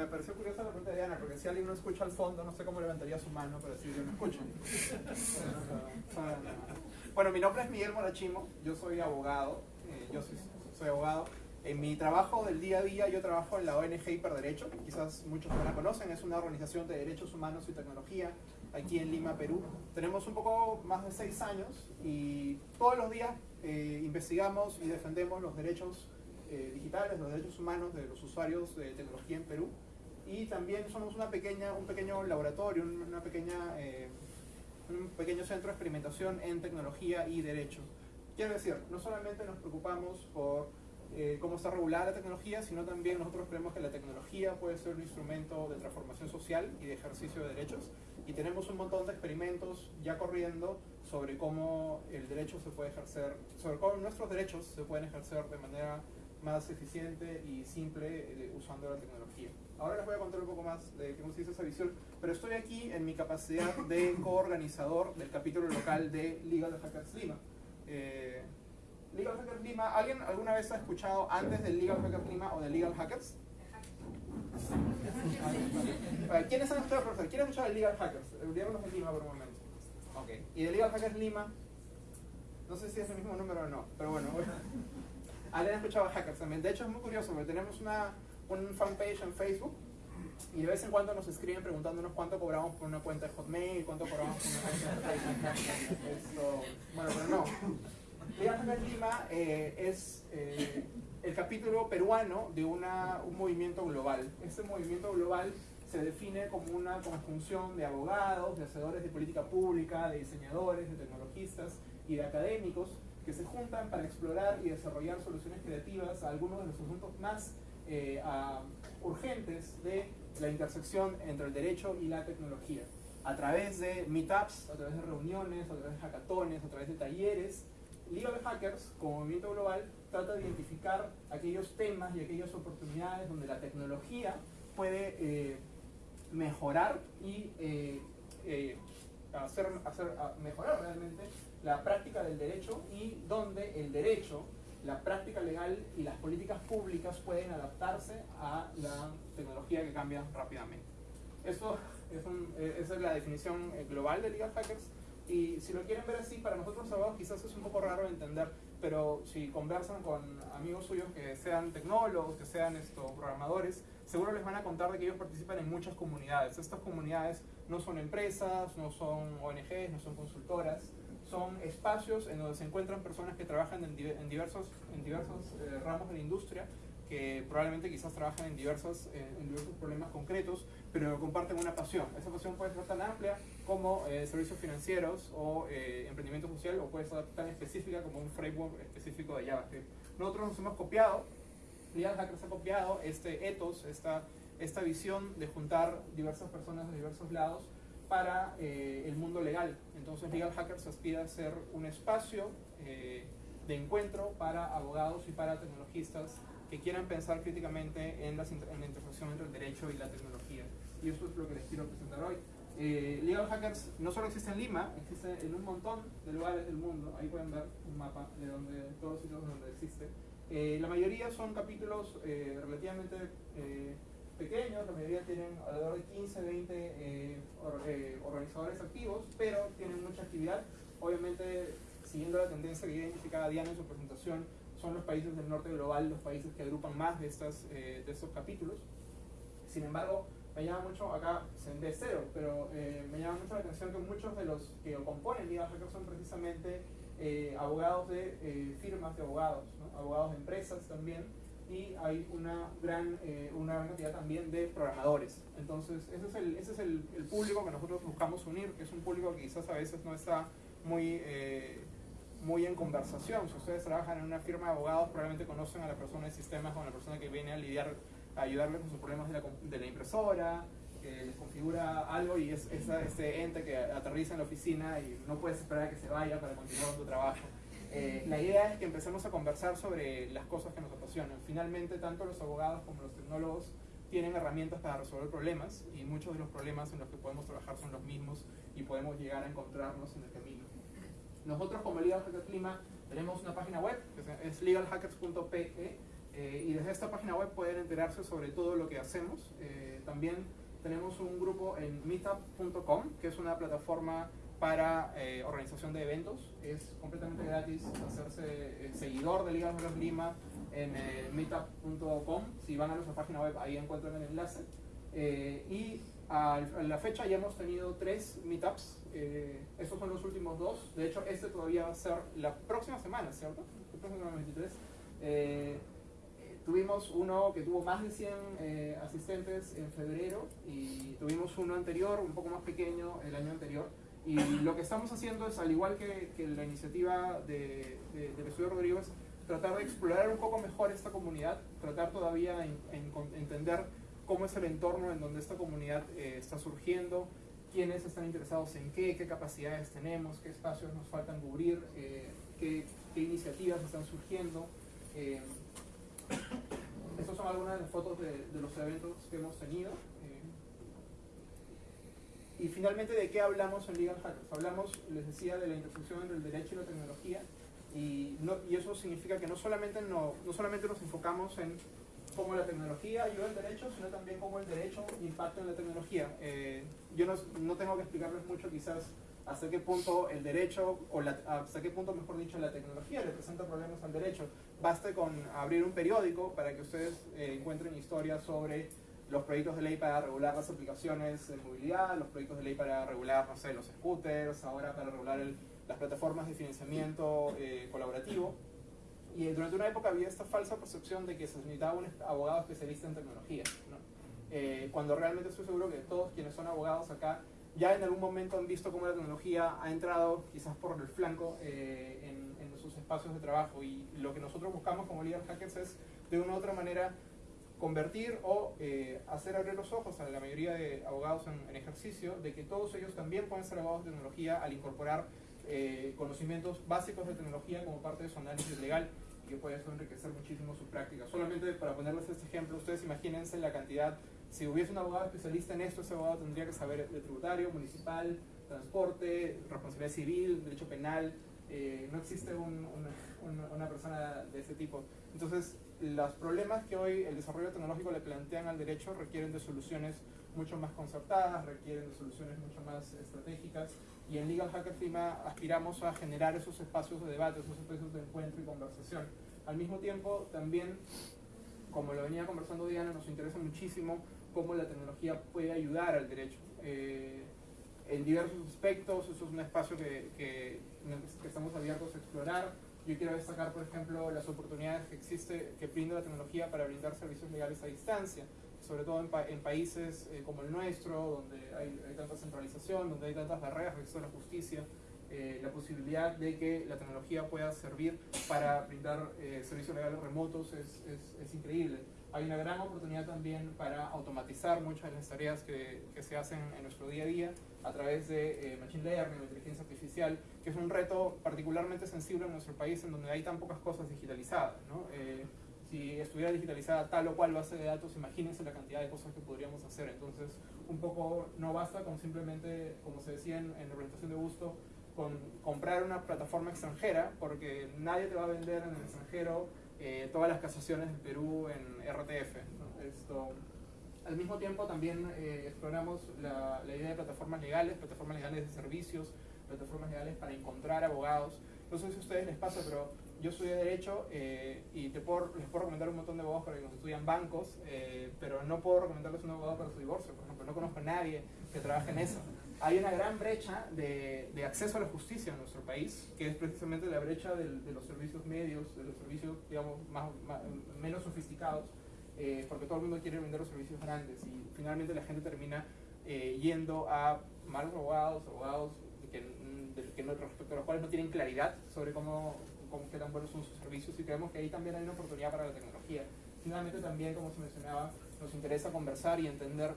me pareció curiosa la pregunta de Diana, porque si alguien no escucha al fondo, no sé cómo levantaría su mano para decir yo no escucho. bueno, mi nombre es Miguel Morachimo, yo soy abogado, eh, yo soy, soy, abogado. En mi trabajo del día a día yo trabajo en la ONG Hiperderecho, quizás muchos no la conocen, es una organización de derechos humanos y tecnología aquí en Lima, Perú. Tenemos un poco más de seis años y todos los días eh, investigamos y defendemos los derechos eh, digitales, los derechos humanos de los usuarios de tecnología en Perú. Y también somos una pequeña, un pequeño laboratorio, una pequeña, eh, un pequeño centro de experimentación en tecnología y derecho. Quiero decir, no solamente nos preocupamos por eh, cómo está regulada la tecnología, sino también nosotros creemos que la tecnología puede ser un instrumento de transformación social y de ejercicio de derechos. Y tenemos un montón de experimentos ya corriendo sobre cómo el derecho se puede ejercer, sobre cómo nuestros derechos se pueden ejercer de manera más eficiente y simple eh, usando la tecnología. Ahora les voy a contar un poco más de cómo se hizo esa visión, pero estoy aquí en mi capacidad de coorganizador del capítulo local de Legal Hackers Lima. Eh, Legal Hackers Lima, ¿alguien alguna vez ha escuchado antes del Legal Hackers Lima o de Legal Hackers? ¿Quiénes han escuchado, profesor? ¿Quién ha escuchado el Legal Hackers? Olvidémonos de Lima por un momento. Ok. ¿Y de Legal Hackers Lima? No sé si es el mismo número o no, pero bueno. ¿Alguien ha escuchado Hackers también? De hecho es muy curioso porque tenemos una un fanpage en Facebook y de vez en cuando nos escriben preguntándonos cuánto cobramos por una cuenta de Hotmail, cuánto cobramos por una cuenta de Facebook. bueno, pero no. Liga Lima eh, es eh, el capítulo peruano de una, un movimiento global. Este movimiento global se define como una conjunción de abogados, de hacedores de política pública, de diseñadores, de tecnologistas y de académicos que se juntan para explorar y desarrollar soluciones creativas a algunos de los asuntos más eh, urgentes de la intersección entre el derecho y la tecnología. A través de meetups, a través de reuniones, a través de hackatones, a través de talleres, Legal Hackers, como movimiento global, trata de identificar aquellos temas y aquellas oportunidades donde la tecnología puede eh, mejorar y eh, hacer, hacer mejorar realmente la práctica del derecho y donde el derecho la práctica legal y las políticas públicas pueden adaptarse a la tecnología que cambia rápidamente. Eso es eh, esa es la definición eh, global de Legal Hackers y si lo quieren ver así, para nosotros abogados quizás es un poco raro de entender, pero si conversan con amigos suyos que sean tecnólogos, que sean estos programadores, seguro les van a contar de que ellos participan en muchas comunidades. Estas comunidades no son empresas, no son ONGs, no son consultoras, son espacios en donde se encuentran personas que trabajan en, diversos, en diversos eh, ramos de la industria, que probablemente quizás trabajan en diversos, eh, en diversos problemas concretos, pero comparten una pasión. Esa pasión puede ser tan amplia como eh, servicios financieros o emprendimiento social, o puede ser tan específica como un framework específico de JavaScript. Nosotros nos hemos copiado, Legal Hackers ha copiado este ethos, esta, esta visión de juntar diversas personas de diversos lados para eh, el mundo legal. Entonces Legal Hackers aspira a ser un espacio eh, de encuentro para abogados y para tecnologistas que quieran pensar críticamente en, la intersección entre el derecho y la tecnología. Y eso es lo que les quiero presentar hoy. Eh, Legal Hackers no solo existe en Lima, existe en un montón de lugares del mundo. Ahí pueden ver un mapa de donde, todos los sitios donde existe. La mayoría son capítulos relativamente pequeños, la mayoría tienen alrededor de 15, 20 eh, eh, organizadores activos, pero tienen mucha actividad. Obviamente, siguiendo la tendencia que identificaba Diana en su presentación, son los países del norte global los países que agrupan más de, estas, eh, de estos capítulos. Sin embargo, me llama mucho, acá se ve cero, pero me llama mucho la atención que muchos de los que componen Liga Hacker son precisamente abogados de firmas de abogados, abogados de empresas también, y hay una gran, eh, una gran cantidad también de programadores. Entonces, ese es, el, ese es el, público que nosotros buscamos unir, que es un público que quizás a veces no está muy, eh, muy en conversación. Si ustedes trabajan en una firma de abogados, probablemente conocen a la persona de sistemas o a la persona que viene a lidiar, a ayudarles con sus problemas de la, de la impresora, que les configura algo y es, es este ente que aterriza en la oficina y no puedes esperar a que se vaya para continuar con tu trabajo. Eh, la idea es que empecemos a conversar sobre las cosas que nos apasionan. Finalmente, tanto los abogados como los tecnólogos tienen herramientas para resolver problemas y muchos de los problemas en los que podemos trabajar son los mismos y podemos llegar a encontrarnos en el camino. Nosotros como Legal Hackers Lima tenemos una página web que es legalhackers.pe Eh, y desde esta página web pueden enterarse sobre todo lo que hacemos. Eh, también tenemos un grupo en meetup.com, que es una plataforma para eh, organización de eventos. Es completamente gratis hacerse seguidor de Liga de Lima en meetup.com. Si van a nuestra página web, ahí encuentran el enlace. y a la fecha ya hemos tenido tres meetups. estos son los últimos dos. De hecho, este todavía va a ser la próxima semana, ¿cierto? La próxima semana 23. Tuvimos uno que tuvo más de 100 eh, asistentes en febrero y tuvimos uno anterior, un poco más pequeño, el año anterior. Y lo que estamos haciendo es, al igual que, que la iniciativa de, de, del estudio Rodríguez, tratar de explorar un poco mejor esta comunidad, tratar todavía de en, entender cómo es el entorno en donde esta comunidad eh, está surgiendo, quiénes están interesados en qué, qué capacidades tenemos, qué espacios nos faltan cubrir, eh, qué, qué, iniciativas están surgiendo. Estas son algunas de las fotos de, los eventos que hemos tenido. Eh, y finalmente, ¿de qué hablamos en Legal Hackers? Hablamos, les decía, de la intersección entre el derecho y la tecnología. Y, no, y eso significa que no solamente, no, no solamente nos enfocamos en cómo la tecnología ayuda al derecho, sino también cómo el derecho impacta en la tecnología. Eh, yo no, no, tengo que explicarles mucho quizás hasta qué punto el derecho, o hasta qué punto, mejor dicho, la tecnología le presenta problemas al derecho. Baste con abrir un periódico para que ustedes eh, encuentren historias sobre los proyectos de ley para regular las aplicaciones de movilidad, los proyectos de ley para regular, los scooters, ahora para regular las plataformas de financiamiento eh, colaborativo. Y durante una época había esta falsa percepción de que se necesitaba un abogado especialista en tecnología, ¿no? eh, cuando realmente estoy seguro que todos quienes son abogados acá ya en algún momento han visto cómo la tecnología ha entrado quizás por el flanco eh, en, sus espacios de trabajo y lo que nosotros buscamos como Legal Hackers es de una u otra manera convertir o eh, hacer abrir los ojos a la mayoría de abogados en, ejercicio de que todos ellos también pueden ser abogados de tecnología al incorporar eh, conocimientos básicos de tecnología como parte de su análisis legal y que puede eso enriquecer muchísimo su práctica. Solamente para ponerles este ejemplo, ustedes imagínense la cantidad si hubiese un abogado especialista en esto, ese abogado tendría que saber de tributario, municipal, transporte, responsabilidad civil, derecho penal. Eh, no existe una, persona de ese tipo. Entonces, los problemas que hoy el desarrollo tecnológico le plantean al derecho requieren de soluciones mucho más concertadas, requieren de soluciones mucho más estratégicas. Y en Legal Hacker Lima aspiramos a generar esos espacios de debate, esos espacios de encuentro y conversación. Al mismo tiempo, también, como lo venía conversando Diana, nos interesa muchísimo cómo la tecnología puede ayudar al derecho. Eh, en diversos aspectos, eso es un espacio que, que, estamos abiertos a explorar. Yo quiero destacar, por ejemplo, las oportunidades que existe, que brinda la tecnología para brindar servicios legales a distancia, sobre todo en, países eh, como el nuestro, donde hay, hay, tanta centralización, donde hay tantas barreras acceso a la justicia. Eh, la posibilidad de que la tecnología pueda servir para brindar servicios legales remotos es, es, es increíble hay una gran oportunidad también para automatizar muchas de las tareas que, que se hacen en nuestro día a día a través de eh, Machine Learning inteligencia artificial, que es un reto particularmente sensible en nuestro país en donde hay tan pocas cosas digitalizadas. ¿no? Eh, si estuviera digitalizada tal o cual base de datos, imagínense la cantidad de cosas que podríamos hacer. Entonces, un poco no basta con simplemente, como se decía en, en la presentación de gusto, con comprar una plataforma extranjera, porque nadie te va a vender en el extranjero eh, todas las casaciones del Perú en RTF. Esto, al mismo tiempo también eh, exploramos la, idea de plataformas legales, plataformas legales de servicios, plataformas legales para encontrar abogados. No sé si a ustedes les pasa, pero yo estudié Derecho eh, y te puedo, les puedo recomendar un montón de abogados para que nos estudian bancos, pero no puedo recomendarles un abogado para su divorcio, por ejemplo. No conozco a nadie que trabaje en eso hay una gran brecha de, de, acceso a la justicia en nuestro país, que es precisamente la brecha de, de los servicios medios, de los servicios, digamos, más, menos sofisticados, eh, porque todo el mundo quiere vender los servicios grandes y finalmente la gente termina eh, yendo a malos abogados, abogados que, que no, respecto a los cuales no tienen claridad sobre cómo, cómo qué tan buenos son sus servicios y creemos que ahí también hay una oportunidad para la tecnología. Finalmente también, como se mencionaba, nos interesa conversar y entender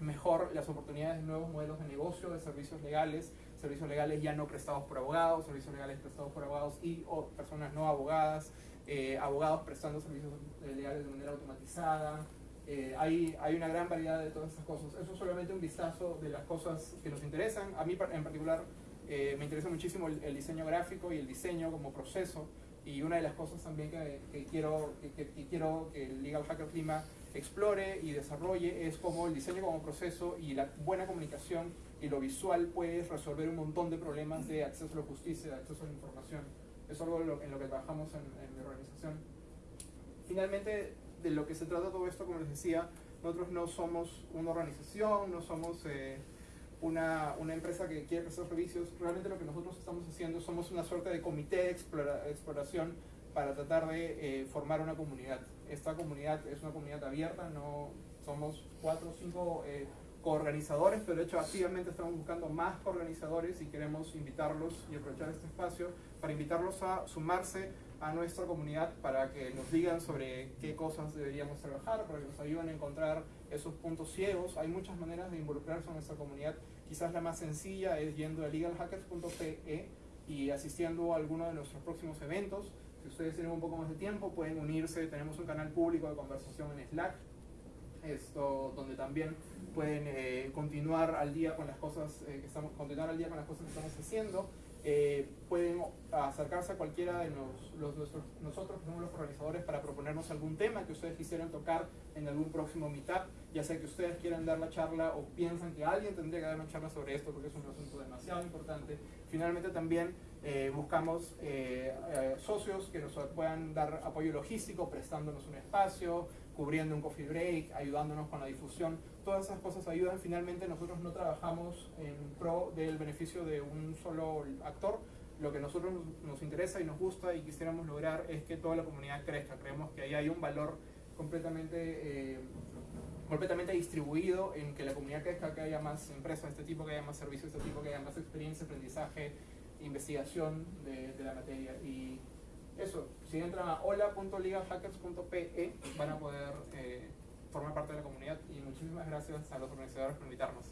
mejor las oportunidades de nuevos modelos de negocio, de servicios legales, servicios legales ya no prestados por abogados, servicios legales prestados por abogados y o personas no abogadas, eh, abogados prestando servicios legales de manera automatizada. Eh, hay, hay una gran variedad de todas estas cosas. Eso es solamente un vistazo de las cosas que nos interesan. A mí en particular eh, me interesa muchísimo el, el, diseño gráfico y el diseño como proceso Y una de las cosas también que, que quiero, que, que, quiero que el Legal Hackers Lima explore y desarrolle es cómo el diseño como proceso y la buena comunicación y lo visual puede resolver un montón de problemas de acceso a la justicia, de acceso a la información. Es algo en lo que trabajamos en, en mi organización. Finalmente, de lo que se trata todo esto, como les decía, nosotros no somos una organización, no somos eh, una, una, empresa que quiere prestar servicios. Realmente lo que nosotros estamos haciendo somos una suerte de comité de exploración para tratar de eh, formar una comunidad. Esta comunidad es una comunidad abierta, no somos cuatro o cinco eh, coorganizadores, pero de hecho activamente estamos buscando más coorganizadores y queremos invitarlos y aprovechar este espacio para invitarlos a sumarse a nuestra comunidad para que nos digan sobre qué cosas deberíamos trabajar, para que nos ayuden a encontrar esos puntos ciegos. Hay muchas maneras de involucrarse en nuestra comunidad. Quizás la más sencilla es yendo a legalhackers.pe y asistiendo a alguno de nuestros próximos eventos. Si ustedes tienen un poco más de tiempo, pueden unirse. Tenemos un canal público de conversación en Slack, esto, donde también pueden eh, continuar al día con las cosas eh, que estamos, continuar al día con las cosas que estamos haciendo. Eh, pueden acercarse a cualquiera de los, nosotros, que somos los organizadores, para proponernos algún tema que ustedes quisieran tocar en algún próximo meetup, ya sea que ustedes quieran dar la charla o piensan que alguien tendría que dar una charla sobre esto porque es un asunto demasiado importante. Finalmente también eh, buscamos eh, socios que nos puedan dar apoyo logístico, prestándonos un espacio, cubriendo un coffee break, ayudándonos con la difusión todas esas cosas ayudan. Finalmente nosotros no trabajamos en pro del beneficio de un solo actor. Lo que nosotros nos interesa y nos gusta y quisiéramos lograr es que toda la comunidad crezca. Creemos que ahí hay un valor completamente, eh, completamente distribuido en que la comunidad crezca, que haya más empresas de este tipo, que haya más servicios de este tipo, que haya más experiencia, aprendizaje, investigación de, la materia. Y eso, si entran a hola.ligahackers.pe van a poder... Eh, formar parte de la comunidad y muchísimas gracias a los organizadores por invitarnos.